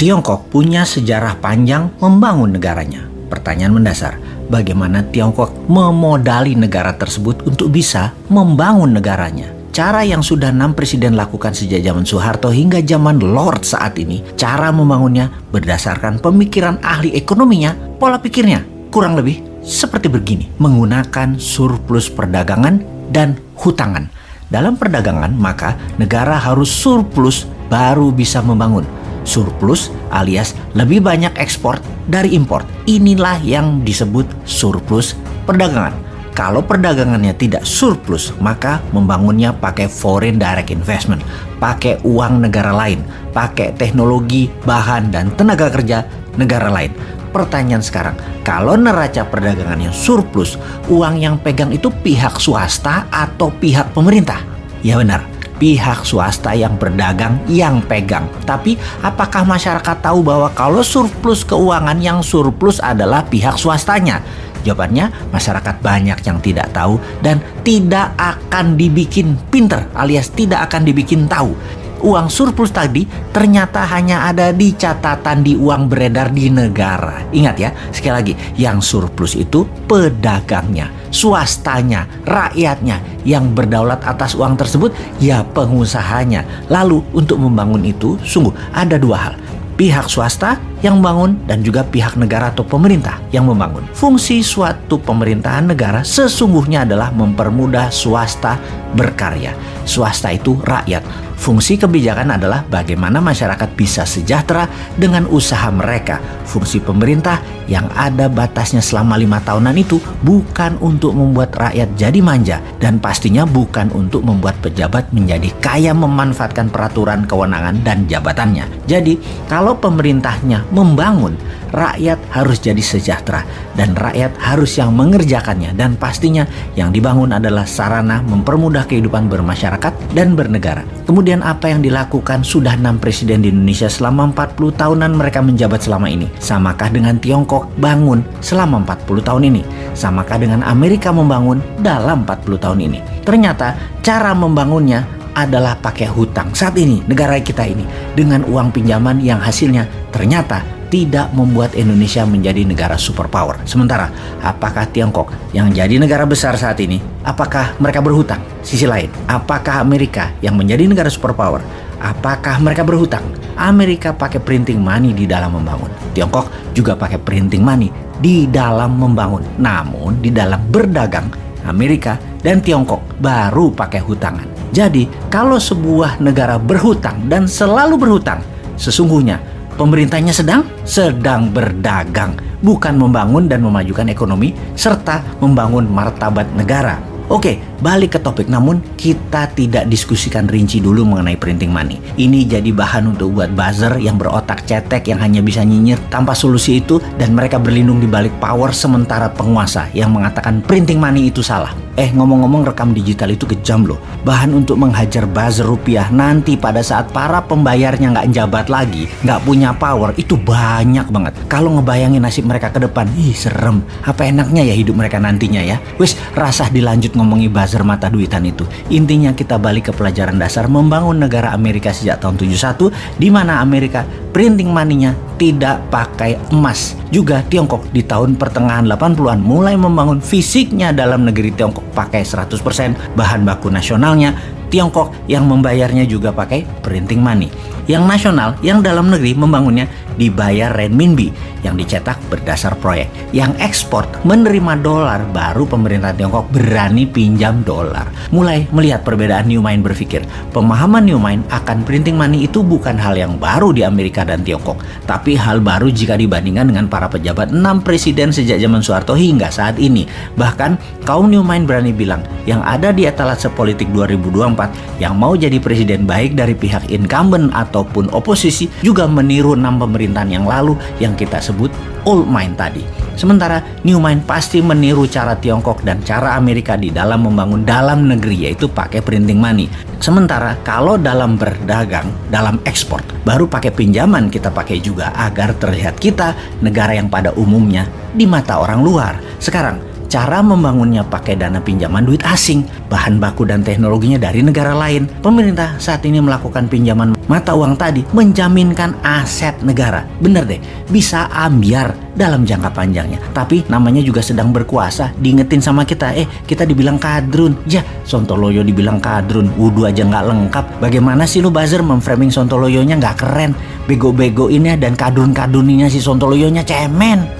Tiongkok punya sejarah panjang membangun negaranya. Pertanyaan mendasar, bagaimana Tiongkok memodali negara tersebut untuk bisa membangun negaranya? Cara yang sudah enam presiden lakukan sejak zaman Soeharto hingga zaman Lord saat ini, cara membangunnya berdasarkan pemikiran ahli ekonominya, pola pikirnya kurang lebih seperti begini, menggunakan surplus perdagangan dan hutangan. Dalam perdagangan, maka negara harus surplus baru bisa membangun. Surplus alias lebih banyak ekspor dari impor. Inilah yang disebut surplus perdagangan. Kalau perdagangannya tidak surplus, maka membangunnya pakai foreign direct investment, pakai uang negara lain, pakai teknologi, bahan, dan tenaga kerja negara lain. Pertanyaan sekarang, kalau neraca perdagangannya surplus, uang yang pegang itu pihak swasta atau pihak pemerintah? Ya benar, pihak swasta yang berdagang yang pegang. Tapi apakah masyarakat tahu bahwa kalau surplus keuangan yang surplus adalah pihak swastanya? Jawabannya, masyarakat banyak yang tidak tahu dan tidak akan dibikin pinter alias tidak akan dibikin tahu. Uang surplus tadi ternyata hanya ada di catatan di uang beredar di negara. Ingat ya, sekali lagi, yang surplus itu pedagangnya, swastanya, rakyatnya yang berdaulat atas uang tersebut ya pengusahanya. Lalu untuk membangun itu sungguh ada dua hal pihak swasta yang membangun dan juga pihak negara atau pemerintah yang membangun. Fungsi suatu pemerintahan negara sesungguhnya adalah mempermudah swasta berkarya. Swasta itu rakyat. Fungsi kebijakan adalah bagaimana masyarakat bisa sejahtera dengan usaha mereka. Fungsi pemerintah yang ada batasnya selama lima tahunan itu bukan untuk membuat rakyat jadi manja dan pastinya bukan untuk membuat pejabat menjadi kaya memanfaatkan peraturan kewenangan dan jabatannya. Jadi kalau pemerintahnya membangun, rakyat harus jadi sejahtera dan rakyat harus yang mengerjakannya dan pastinya yang dibangun adalah sarana mempermudah kehidupan bermasyarakat dan bernegara. Kemudian apa yang dilakukan sudah enam presiden di Indonesia selama 40 tahunan mereka menjabat selama ini? Samakah dengan Tiongkok bangun selama 40 tahun ini? Samakah dengan Amerika membangun dalam 40 tahun ini? Ternyata cara membangunnya adalah pakai hutang. Saat ini negara kita ini dengan uang pinjaman yang hasilnya ternyata tidak membuat Indonesia menjadi negara superpower. Sementara, apakah Tiongkok yang jadi negara besar saat ini, apakah mereka berhutang? Sisi lain, apakah Amerika yang menjadi negara superpower, apakah mereka berhutang? Amerika pakai printing money di dalam membangun. Tiongkok juga pakai printing money di dalam membangun. Namun, di dalam berdagang, Amerika dan Tiongkok baru pakai hutangan. Jadi, kalau sebuah negara berhutang dan selalu berhutang, sesungguhnya Pemerintahnya sedang sedang berdagang, bukan membangun dan memajukan ekonomi serta membangun martabat negara. Oke, balik ke topik namun kita tidak diskusikan rinci dulu mengenai printing money. Ini jadi bahan untuk buat buzzer yang berotak cetek yang hanya bisa nyinyir tanpa solusi itu dan mereka berlindung di balik power sementara penguasa yang mengatakan printing money itu salah. Eh ngomong-ngomong rekam digital itu kejam loh. Bahan untuk menghajar buzzer rupiah nanti pada saat para pembayarnya nggak jabat lagi, nggak punya power itu banyak banget. Kalau ngebayangin nasib mereka ke depan, ih serem. Apa enaknya ya hidup mereka nantinya ya? Wis rasah dilanjut ngomongi buzzer mata duitan itu. Intinya kita balik ke pelajaran dasar membangun negara Amerika sejak tahun 71 di mana Amerika printing money-nya tidak pakai emas. Juga Tiongkok di tahun pertengahan 80-an mulai membangun fisiknya dalam negeri Tiongkok pakai 100% bahan baku nasionalnya. Tiongkok yang membayarnya juga pakai printing money. Yang nasional, yang dalam negeri membangunnya dibayar renminbi yang dicetak berdasar proyek. Yang ekspor menerima dolar baru pemerintah Tiongkok berani pinjam dolar. Mulai melihat perbedaan Newmind berpikir, pemahaman Newmind akan printing money itu bukan hal yang baru di Amerika dan Tiongkok, tapi hal baru jika dibandingkan dengan para pejabat 6 presiden sejak zaman Soeharto hingga saat ini. Bahkan kaum Newmind berani bilang, yang ada di etalase politik 2024 yang mau jadi presiden baik dari pihak incumbent atau ataupun oposisi juga meniru enam pemerintahan yang lalu yang kita sebut old mind tadi. Sementara new mind pasti meniru cara Tiongkok dan cara Amerika di dalam membangun dalam negeri yaitu pakai printing money. Sementara kalau dalam berdagang, dalam ekspor, baru pakai pinjaman kita pakai juga agar terlihat kita negara yang pada umumnya di mata orang luar. Sekarang Cara membangunnya pakai dana pinjaman duit asing, bahan baku dan teknologinya dari negara lain. Pemerintah saat ini melakukan pinjaman mata uang tadi menjaminkan aset negara. Bener deh, bisa ambiar dalam jangka panjangnya. Tapi namanya juga sedang berkuasa, diingetin sama kita, eh kita dibilang kadrun. Ya, Sontoloyo dibilang kadrun, wudhu aja nggak lengkap. Bagaimana sih lu buzzer memframing Sontoloyonya nggak keren? Bego-bego ini dan kadrun-kadruninya si Sontoloyonya cemen.